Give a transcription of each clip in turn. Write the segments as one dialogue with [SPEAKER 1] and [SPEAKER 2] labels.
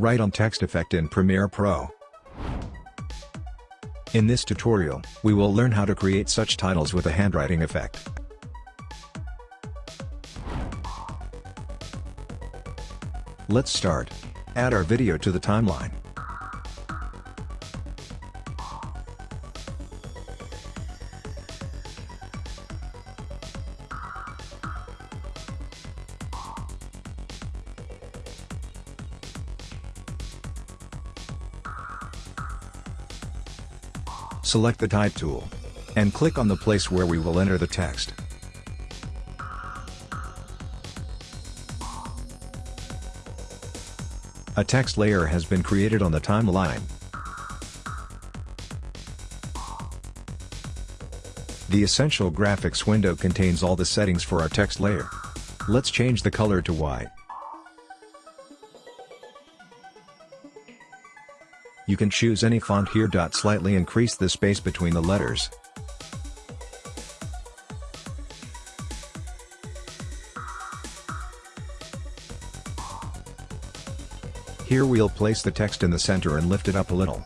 [SPEAKER 1] Write on text effect in Premiere Pro. In this tutorial, we will learn how to create such titles with a handwriting effect. Let's start. Add our video to the timeline. Select the Type tool. And click on the place where we will enter the text. A text layer has been created on the timeline. The Essential Graphics window contains all the settings for our text layer. Let's change the color to white. You can choose any font here. Slightly increase the space between the letters. Here we'll place the text in the center and lift it up a little.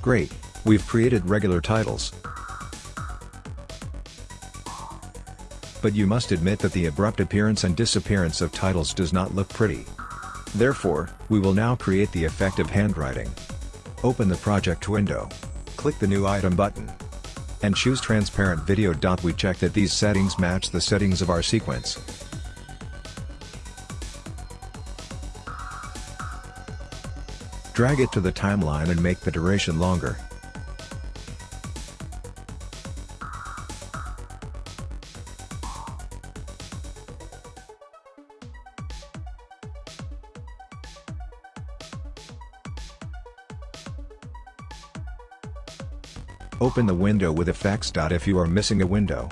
[SPEAKER 1] Great, we've created regular titles. But you must admit that the abrupt appearance and disappearance of titles does not look pretty. Therefore, we will now create the effect of handwriting. Open the project window. Click the New Item button and choose Transparent Video. We check that these settings match the settings of our sequence. Drag it to the timeline and make the duration longer. Open the window with effects. If you are missing a window,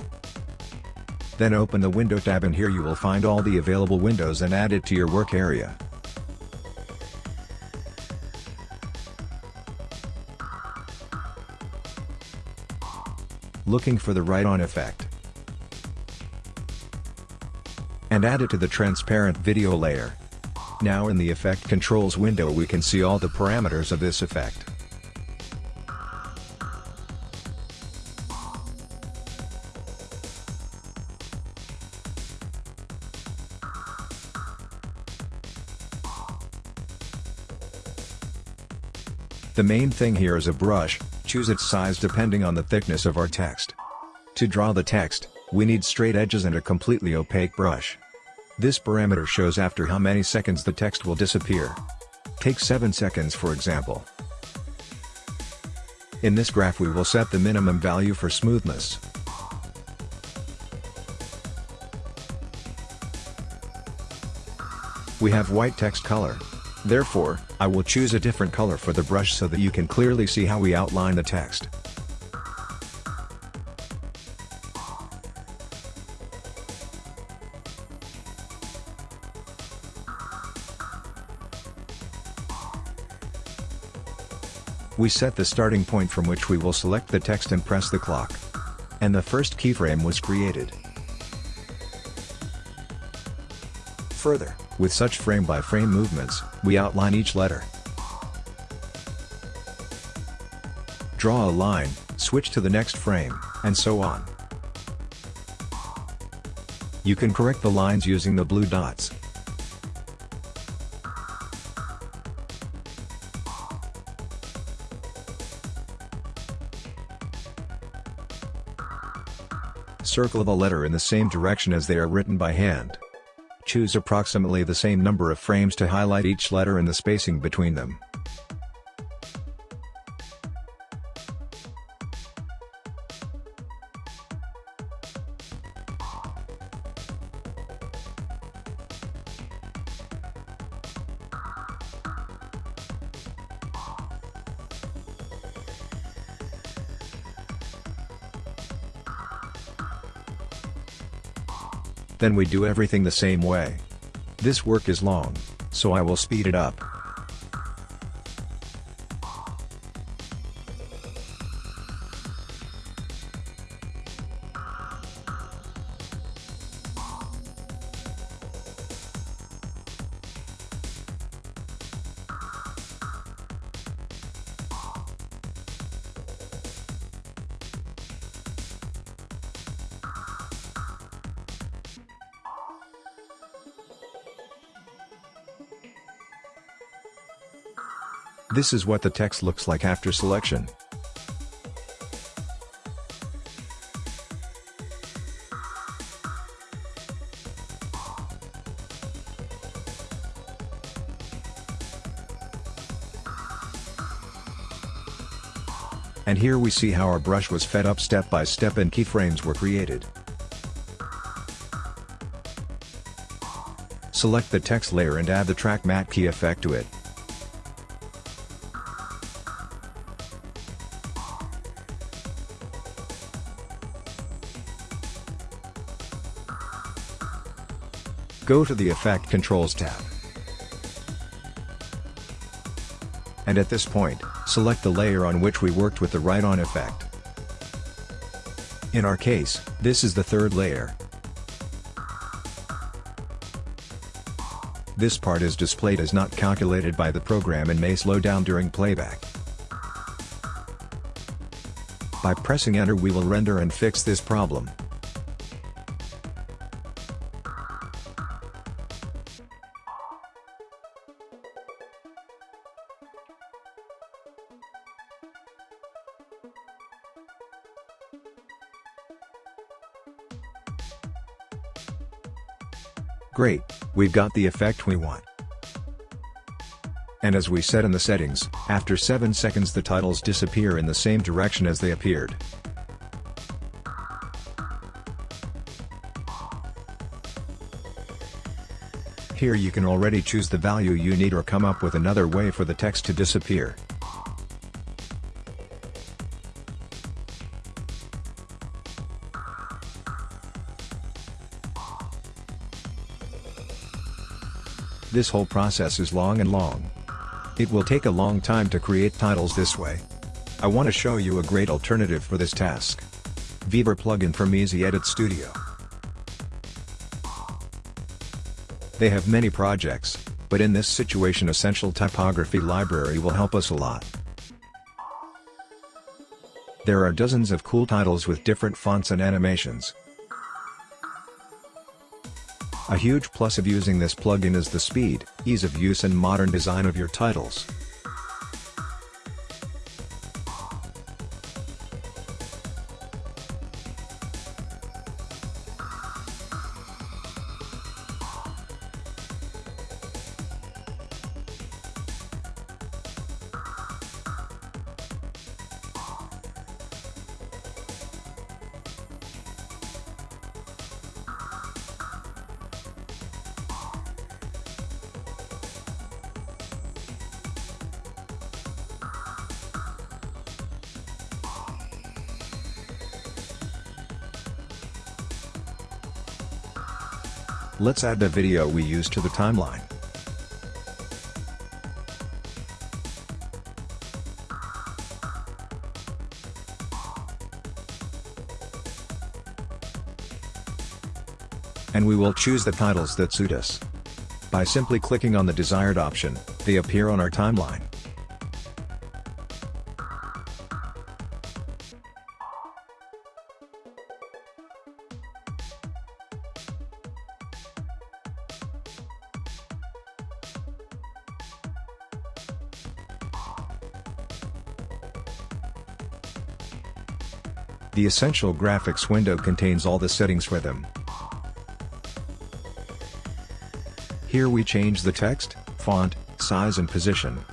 [SPEAKER 1] then open the window tab and here you will find all the available windows and add it to your work area. Looking for the write-on effect. And add it to the transparent video layer. Now in the effect controls window we can see all the parameters of this effect. The main thing here is a brush, choose its size depending on the thickness of our text. To draw the text, we need straight edges and a completely opaque brush. This parameter shows after how many seconds the text will disappear. Take 7 seconds for example. In this graph we will set the minimum value for smoothness. We have white text color. Therefore, I will choose a different color for the brush so that you can clearly see how we outline the text. We set the starting point from which we will select the text and press the clock. And the first keyframe was created. Further, with such frame-by-frame -frame movements, we outline each letter. Draw a line, switch to the next frame, and so on. You can correct the lines using the blue dots. Circle a letter in the same direction as they are written by hand. Choose approximately the same number of frames to highlight each letter and the spacing between them. Then we do everything the same way. This work is long, so I will speed it up. This is what the text looks like after selection. And here we see how our brush was fed up step by step and keyframes were created. Select the text layer and add the track matte key effect to it. Go to the Effect Controls tab. And at this point, select the layer on which we worked with the write-on effect. In our case, this is the third layer. This part is displayed as not calculated by the program and may slow down during playback. By pressing enter we will render and fix this problem. Great, we've got the effect we want. And as we said in the settings, after 7 seconds the titles disappear in the same direction as they appeared. Here you can already choose the value you need or come up with another way for the text to disappear. This whole process is long and long. It will take a long time to create titles this way. I want to show you a great alternative for this task. Beaver plugin from Easy Edit Studio. They have many projects, but in this situation Essential Typography Library will help us a lot. There are dozens of cool titles with different fonts and animations. A huge plus of using this plugin is the speed, ease of use and modern design of your titles. Let's add the video we used to the timeline. And we will choose the titles that suit us. By simply clicking on the desired option, they appear on our timeline. The Essential Graphics window contains all the settings for them. Here we change the text, font, size and position.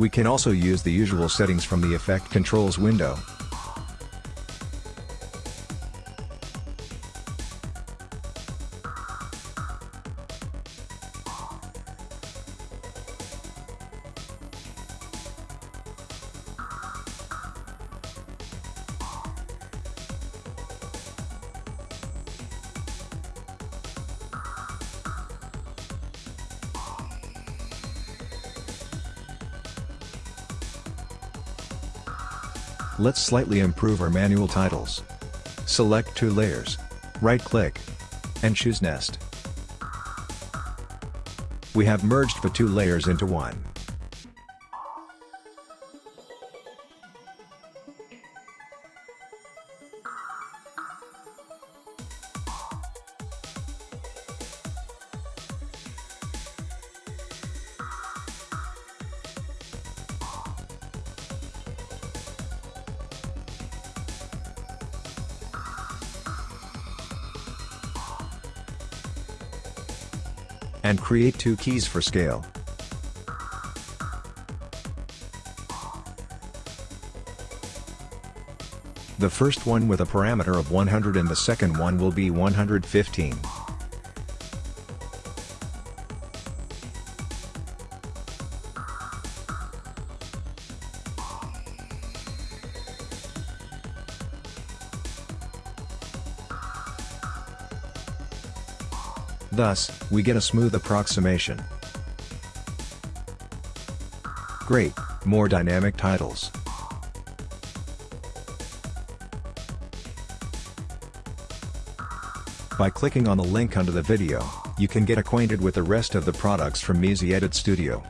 [SPEAKER 1] We can also use the usual settings from the Effect Controls window. Let's slightly improve our manual titles. Select two layers. Right-click. And choose Nest. We have merged the two layers into one. And create two keys for scale. The first one with a parameter of 100 and the second one will be 115. Thus, we get a smooth approximation. Great, more dynamic titles. By clicking on the link under the video, you can get acquainted with the rest of the products from Easy Edit Studio.